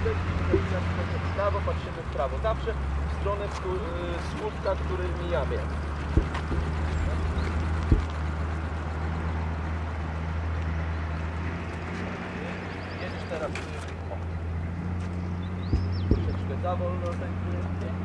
Patrzymy w prawo, patrzymy w prawo. Zawsze w stronę któ- y, słupka, który mijamy. Jedziesz teraz. Troszeczkę za wolno, ten tak?